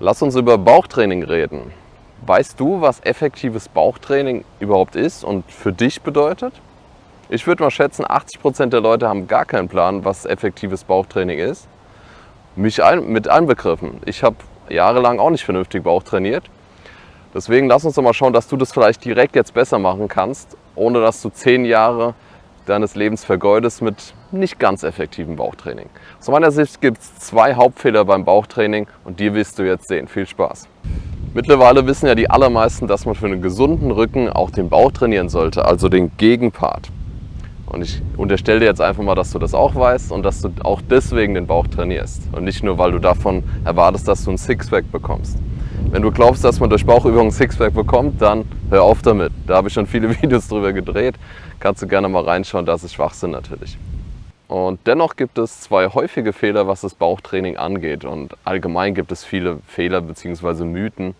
Lass uns über Bauchtraining reden. Weißt du, was effektives Bauchtraining überhaupt ist und für dich bedeutet? Ich würde mal schätzen, 80% der Leute haben gar keinen Plan, was effektives Bauchtraining ist. Mich ein, mit einbegriffen. Ich habe jahrelang auch nicht vernünftig Bauch trainiert. Deswegen lass uns doch mal schauen, dass du das vielleicht direkt jetzt besser machen kannst, ohne dass du zehn Jahre deines Lebens vergeudest mit nicht ganz effektivem Bauchtraining. Aus meiner Sicht gibt es zwei Hauptfehler beim Bauchtraining und die wirst du jetzt sehen. Viel Spaß! Mittlerweile wissen ja die allermeisten, dass man für einen gesunden Rücken auch den Bauch trainieren sollte, also den Gegenpart. Und ich unterstelle dir jetzt einfach mal, dass du das auch weißt und dass du auch deswegen den Bauch trainierst. Und nicht nur, weil du davon erwartest, dass du ein Sixpack bekommst. Wenn du glaubst, dass man durch Bauchübungen Sixpack bekommt, dann hör auf damit. Da habe ich schon viele Videos drüber gedreht. Kannst du gerne mal reinschauen, das ist Schwachsinn natürlich. Und dennoch gibt es zwei häufige Fehler, was das Bauchtraining angeht. Und allgemein gibt es viele Fehler bzw. Mythen,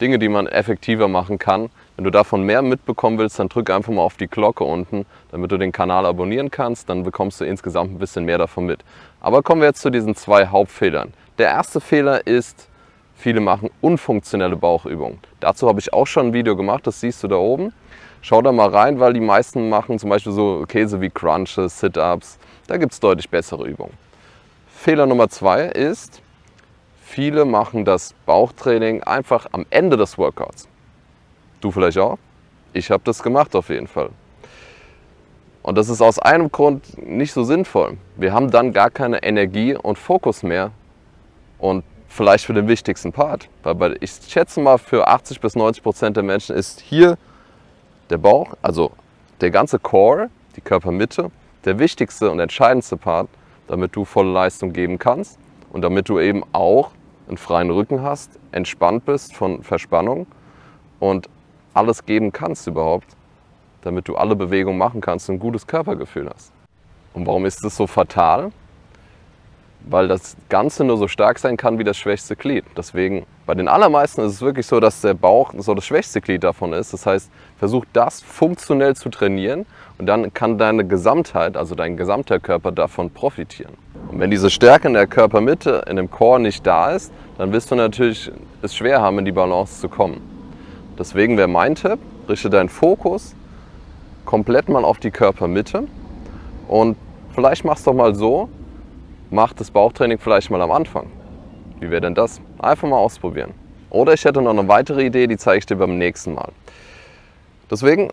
Dinge, die man effektiver machen kann. Wenn du davon mehr mitbekommen willst, dann drück einfach mal auf die Glocke unten, damit du den Kanal abonnieren kannst. Dann bekommst du insgesamt ein bisschen mehr davon mit. Aber kommen wir jetzt zu diesen zwei Hauptfehlern. Der erste Fehler ist, viele machen unfunktionelle Bauchübungen. Dazu habe ich auch schon ein Video gemacht, das siehst du da oben. Schau da mal rein, weil die meisten machen zum Beispiel so Käse wie Crunches, Sit-Ups. Da gibt es deutlich bessere Übungen. Fehler Nummer zwei ist, viele machen das Bauchtraining einfach am Ende des Workouts. Du vielleicht auch? Ich habe das gemacht auf jeden Fall. Und das ist aus einem Grund nicht so sinnvoll. Wir haben dann gar keine Energie und Fokus mehr und vielleicht für den wichtigsten Part. Weil ich schätze mal, für 80 bis 90 Prozent der Menschen ist hier der Bauch, also der ganze Core, die Körpermitte, der wichtigste und entscheidendste Part, damit du volle Leistung geben kannst und damit du eben auch einen freien Rücken hast, entspannt bist von Verspannung und alles geben kannst überhaupt, damit du alle Bewegungen machen kannst und ein gutes Körpergefühl hast. Und warum ist das so fatal? Weil das Ganze nur so stark sein kann wie das schwächste Glied. Deswegen, bei den allermeisten ist es wirklich so, dass der Bauch so das schwächste Glied davon ist. Das heißt, versuch das funktionell zu trainieren und dann kann deine Gesamtheit, also dein gesamter Körper davon profitieren. Und wenn diese Stärke in der Körpermitte, in dem Core nicht da ist, dann wirst du natürlich es schwer haben, in die Balance zu kommen. Deswegen wäre mein Tipp, richte deinen Fokus komplett mal auf die Körpermitte und vielleicht machst du doch mal so, mach das Bauchtraining vielleicht mal am Anfang. Wie wäre denn das? Einfach mal ausprobieren. Oder ich hätte noch eine weitere Idee, die zeige ich dir beim nächsten Mal. Deswegen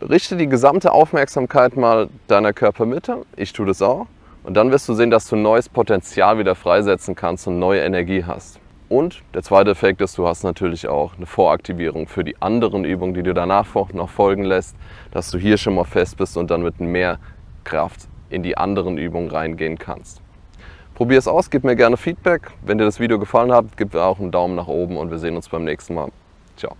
richte die gesamte Aufmerksamkeit mal deiner Körpermitte. Ich tue das auch. Und dann wirst du sehen, dass du neues Potenzial wieder freisetzen kannst und neue Energie hast. Und der zweite Effekt ist, du hast natürlich auch eine Voraktivierung für die anderen Übungen, die du danach noch folgen lässt, dass du hier schon mal fest bist und dann mit mehr Kraft in die anderen Übungen reingehen kannst. Probier es aus, gib mir gerne Feedback. Wenn dir das Video gefallen hat, gib mir auch einen Daumen nach oben und wir sehen uns beim nächsten Mal. Ciao.